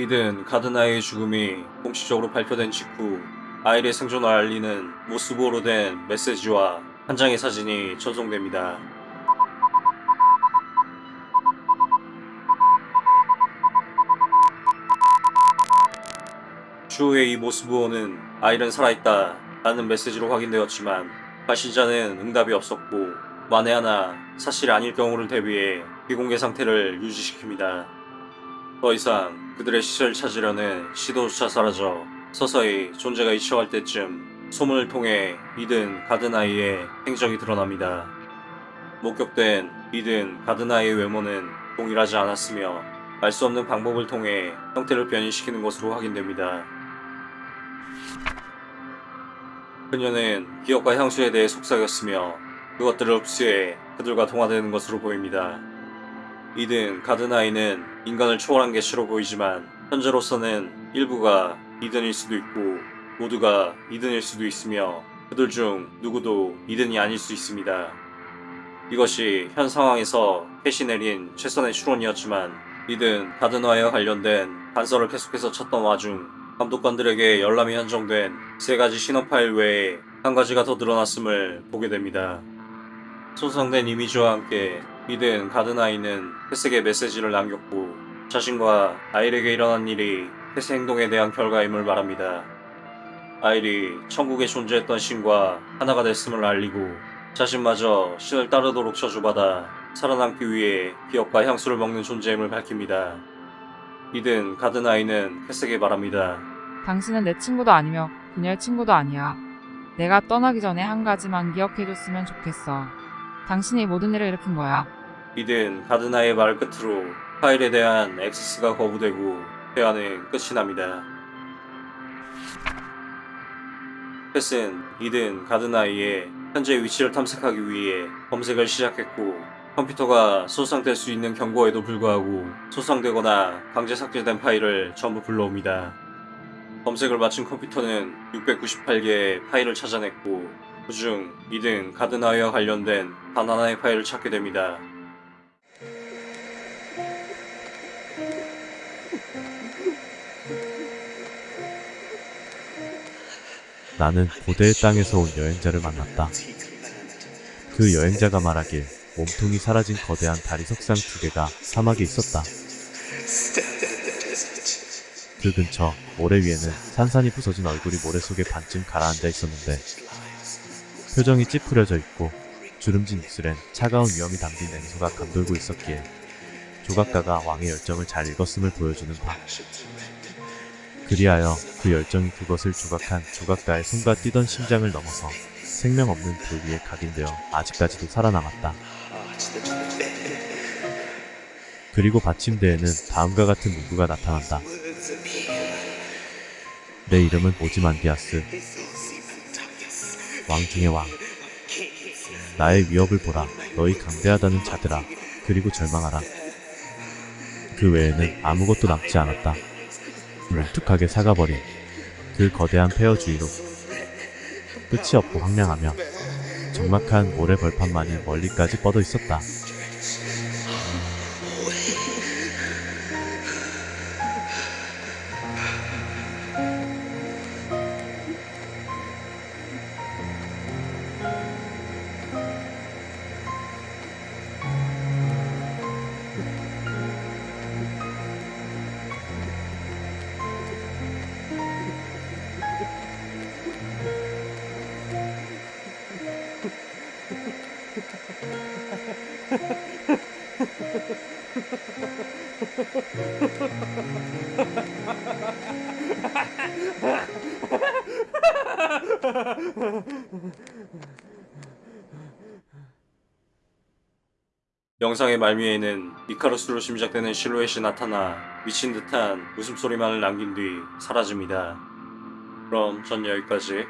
이든 가드나의 죽음이 공식적으로 발표된 직후 아이의 생존을 알리는 모스보로 된 메시지와 한 장의 사진이 전송됩니다. 추후에 이 모스보호는 아이는 살아있다 라는 메시지로 확인되었지만 발신자는 응답이 없었고 만에 하나 사실이 아닐 경우를 대비해 비공개 상태를 유지시킵니다. 더 이상 그들의 시체를 찾으려는 시도조차 사라져 서서히 존재가 잊혀갈 때쯤 소문을 통해 이든 가드나이의 행적이 드러납니다. 목격된 이든 가드나이의 외모는 동일하지 않았으며 알 수 없는 방법을 통해 형태를 변이시키는 것으로 확인됩니다. 그녀는 기억과 향수에 대해 속삭였으며 그것들을 흡수해 그들과 동화되는 것으로 보입니다. 이든 가드나이는 인간을 초월한 개체로 보이지만 현재로서는 일부가 이든일 수도 있고 모두가 이든일 수도 있으며 그들 중 누구도 이든이 아닐 수 있습니다. 이것이 현 상황에서 캣이 내린 최선의 추론이었지만 이든 가드나이와 관련된 단서를 계속해서 찾던 와중 감독관들에게 열람이 한정된 세 가지 신호 파일 외에 한 가지가 더 늘어났음을 보게 됩니다. 손상된 이미지와 함께 이든 가드나이는 햇색의 메시지를 남겼고 자신과 아일에게 일어난 일이 햇의 행동에 대한 결과임을 말합니다. 아일이 천국에 존재했던 신과 하나가 됐음을 알리고 자신마저 신을 따르도록 저주받아 살아남기 위해 기억과 향수를 먹는 존재임을 밝힙니다. 이든 가드나이는 햇색에 말합니다. 당신은 내 친구도 아니며 그녀의 친구도 아니야. 내가 떠나기 전에 한 가지만 기억해줬으면 좋겠어. 당신이 모든 일을 일으킨 거야. 이든 가드나의 말 끝으로 파일에 대한 액세스가 거부되고 대화는 끝이 납니다. 펫은 이든 가드나이의 현재 위치를 탐색하기 위해 검색을 시작했고 컴퓨터가 손상될 수 있는 경고에도 불구하고 손상되거나 강제 삭제된 파일을 전부 불러옵니다. 검색을 마친 컴퓨터는 698개의 파일을 찾아냈고 그중 이든 가드나이와 관련된 단 하나의 파일을 찾게 됩니다. 나는 고대의 땅에서 온 여행자를 만났다. 그 여행자가 말하길 몸통이 사라진 거대한 다리 석상 두 개가 사막에 있었다. 그 근처 모래 위에는 산산이 부서진 얼굴이 모래 속에 반쯤 가라앉아 있었는데 표정이 찌푸려져 있고 주름진 입술엔 차가운 위험이 담긴 냉소가 감돌고 있었기에 조각가가 왕의 열정을 잘 읽었음을 보여주는 바. 그리하여 그 열정이 그것을 조각한 조각가의 손과 뛰던 심장을 넘어서 생명 없는 돌 위에 각인되어 아직까지도 살아남았다. 그리고 받침대에는 다음과 같은 문구가 나타난다. 내 이름은 오지만디아스. 왕 중의 왕. 나의 위협을 보라. 너희 강대하다는 자들아. 그리고 절망하라. 그 외에는 아무것도 남지 않았다. 뭉툭하게 사가버린 그 거대한 폐허 주위로 끝이 없고 황량하며 적막한 모래 벌판만이 멀리까지 뻗어 있었다. 영상의 말미에는 이카루스로 심작되는 실루엣이 나타나 미친 듯한 웃음소리만을 남긴 뒤 사라집니다. 그럼 전 여기까지